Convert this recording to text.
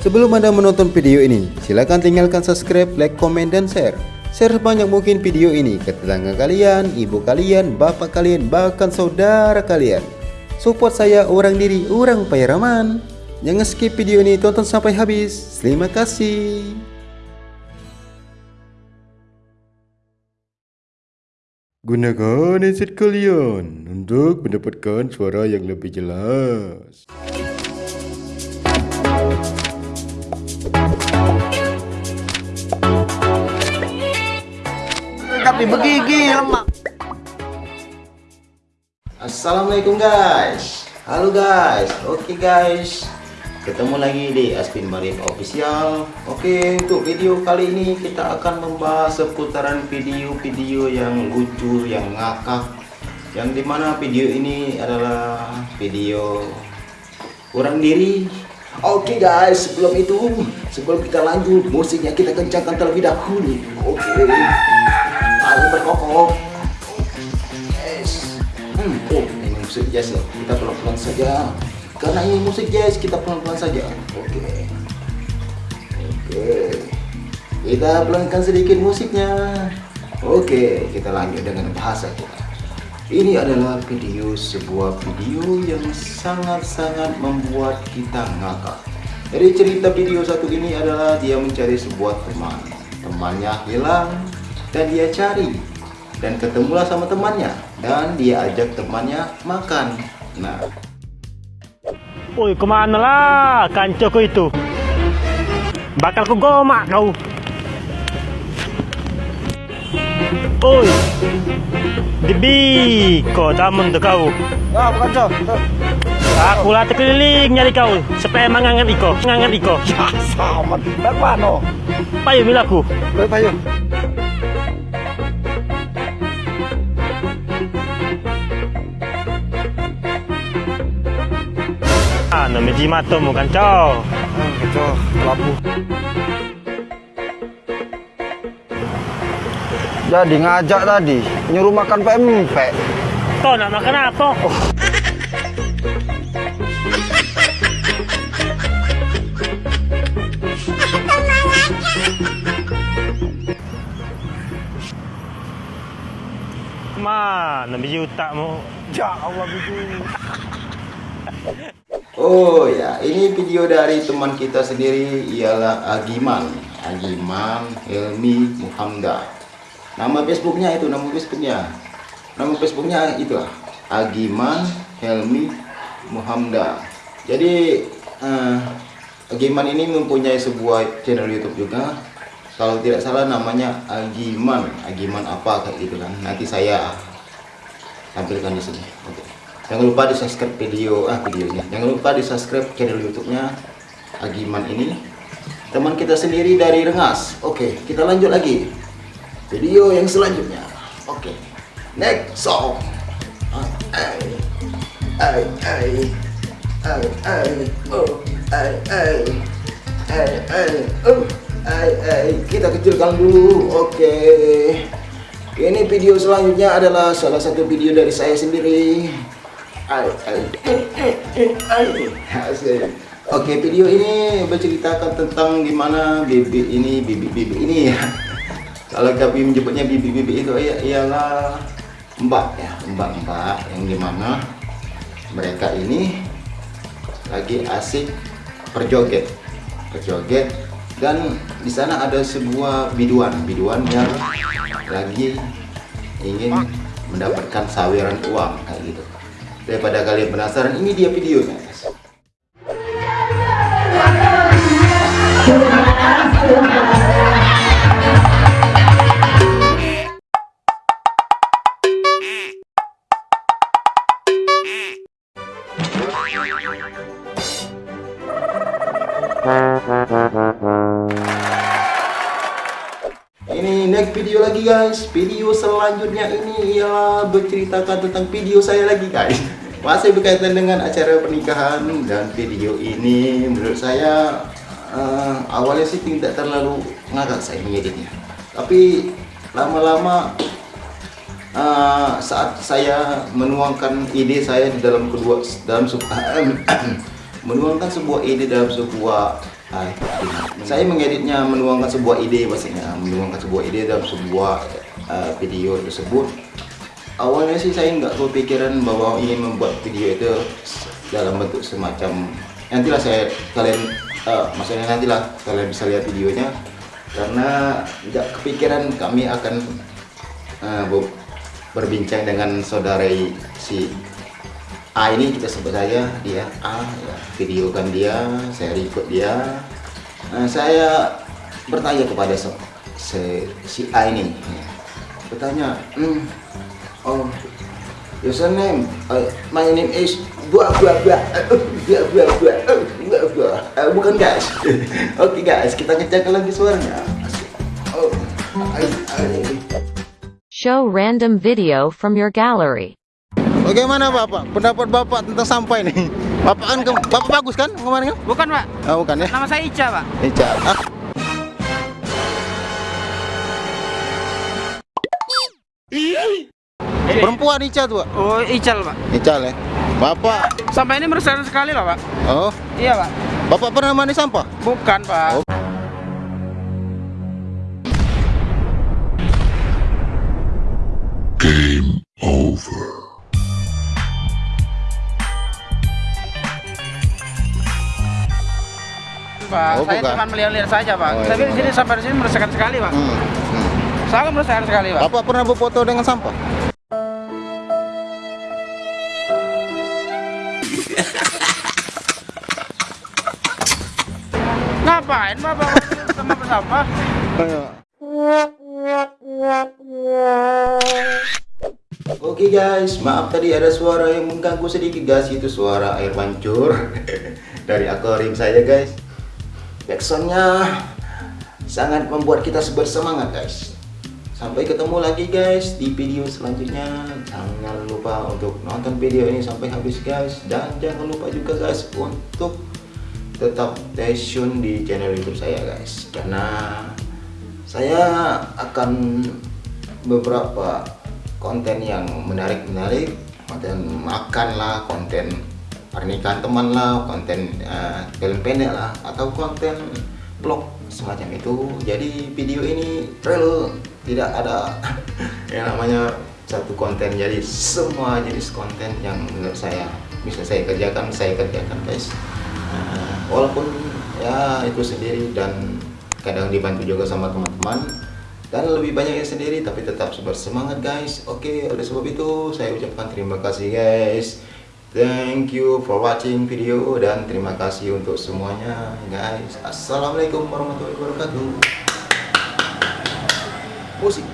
Sebelum Anda menonton video ini, silakan tinggalkan subscribe, like, komen, dan share. Share sebanyak mungkin video ini ke tetangga kalian, ibu kalian, bapak kalian, bahkan saudara kalian. Support saya orang diri, orang Pairaman. Jangan skip video ini, tonton sampai habis. Terima kasih. Gunakan headset kalian untuk mendapatkan suara yang lebih jelas. Tapi begigi lemak. Assalamualaikum guys. Halo guys. Oke guys. Ketemu lagi di Aspin Marif Official. Oke untuk video kali ini kita akan membahas seputaran video-video yang lucu Yang ngakak Yang di mana video ini adalah video kurang diri. Oke guys. Sebelum itu Sebelum kita lanjut musiknya kita kencangkan terlebih dahulu. Oke Ayo berkokok Yes Hmm, oh ini musik jazz ya. Kita pelan-pelan saja. Karena ini musik jazz, kita pelan-pelan saja. Oke. Oke. Kita pelankan sedikit musiknya. Oke, kita lanjut dengan bahasa kita. Ini adalah video sebuah video yang sangat-sangat membuat kita ngakak. Jadi cerita video satu ini adalah dia mencari sebuah teman. Temannya hilang dan dia cari. Dan ketemulah sama temannya. Dan dia ajak temannya makan. Nah. Woi ke mana lah kancoko itu? Bakal ku gomak kau. Oi Dibi Kau tamun tu kau. Ya, bukan cok. Aku lah terkeliling nyari kau. Supaya mengangat iko Mengangat iko. Ya, sama. Berpano. Payu milaku Berpayu. Ah, nama jimato mu kancau Cok, labu. Jadi ngajak tadi nyuruh makan pempek. Kau nak makan apa? Mana biji utakmu? Ya Allah bikin. Oh ya. Ini video dari teman kita sendiri. Ialah Agiman. Agiman Helmi Muhamda. Nama Facebooknya itu nama Facebooknya. Nama Facebooknya itu Agiman Helmi Muhamda. Jadi eh, Agiman ini mempunyai sebuah channel YouTube juga. Kalau tidak salah namanya Agiman. Agiman apa kayak gitu kan. Nanti saya tampilkan di sini. Oke jangan lupa di subscribe video ah videonya. Jangan lupa di subscribe channel YouTube-nya Agiman ini. Teman kita sendiri dari Rengas. Oke kita lanjut lagi. Video yang selanjutnya. Oke next song. Ah, ay ay ay ay ay oh ay ay ay ay oh ay ay kita kecilkan dulu. Oke. Ini video selanjutnya adalah salah satu video dari saya sendiri oke video ini berceritakan tentang gimana bibi ini bibi bibi ini. Ya kalau kami menyebutnya bibi bibi itu ia- ialah mbak ya mbak mbak yang di mana mereka ini lagi asik berjoget berjoget dan di sana ada sebuah biduan biduan yang lagi ingin mendapatkan saweran uang daripada kalian penasaran ini dia videonya. Ini next video lagi guys. Video selanjutnya ini ialah berceritakan tentang video saya lagi guys. Masih berkaitan dengan acara pernikahan dan video ini menurut saya eh, awalnya sih tidak terlalu ngakak saya mengeditnya. Tapi lama-lama eh, saat saya menuangkan ide saya di dalam kedua dalam sebuah menuangkan sebuah ide dalam sebuah ah, saya mengeditnya menuangkan sebuah ide maksudnya menuangkan sebuah ide dalam sebuah uh, video tersebut awalnya sih saya nggak kepikiran bahwa ingin membuat video itu dalam bentuk semacam nantilah saya kalian uh, maksudnya nantilah kalian bisa lihat videonya karena nggak kepikiran kami akan uh, berbincang dengan saudara si A ini kita sebut saja dia A ya, videokan dia saya record dia nah, saya bertanya kepada se, se, si A ini ya. bertanya hmm, oh username uh, my name is buah buah buah buah buah buah buah buah uh, bukan guys oke okay, guys kita ngecek lagi suaranya oh, Show random video from your gallery. Bagaimana Bapak? Pendapat Bapak tentang sampah ini? Bapak kan ke, Bapak bagus kan kemarin kan? Bukan, Pak. Oh, bukan ya? Nama saya Ica, Pak. Ica. Ah. Perempuan Ica tuh, Pak. Oh, Ical, Pak. Ical ya. Bapak. Sampah ini meresahkan sekali loh, Pak. Oh. Iya, Pak. Bapak pernah mandi sampah? Bukan, Pak. Oh. Game over. Pak, Oh, saya bukan. cuma melihat-lihat saja, Pak. Oh, Tapi iya. di sini sampai di sini meresahkan sekali, Pak. Hmm. hmm. Sangat meresahkan sekali, Pak. Bapak pernah berfoto dengan sampah? Ngapain, Bapak? Sama bersama. Oke guys, maaf tadi ada suara yang mengganggu sedikit guys. Itu suara air mancur Dari akuarium saya guys. Backsoundnya sangat membuat kita bersemangat guys. Sampai ketemu lagi guys di video selanjutnya. Jangan lupa untuk nonton video ini sampai habis guys. Dan jangan lupa juga guys untuk tetap stay tune di channel youtube saya guys. Karena saya akan beberapa konten yang menarik-menarik. Konten makan lah konten pernikahan teman lah konten uh, film pendek lah atau konten vlog semacam itu. Jadi video ini real tidak ada yang namanya satu konten. Jadi semua jenis konten yang menurut saya bisa saya kerjakan saya kerjakan guys. Uh, walaupun ya itu sendiri dan kadang dibantu juga sama teman-teman. Dan lebih banyak yang sendiri tapi tetap bersemangat guys. Oke oleh sebab itu saya ucapkan terima kasih guys. Thank you for watching video dan terima kasih untuk semuanya guys. Assalamualaikum warahmatullahi wabarakatuh. Musik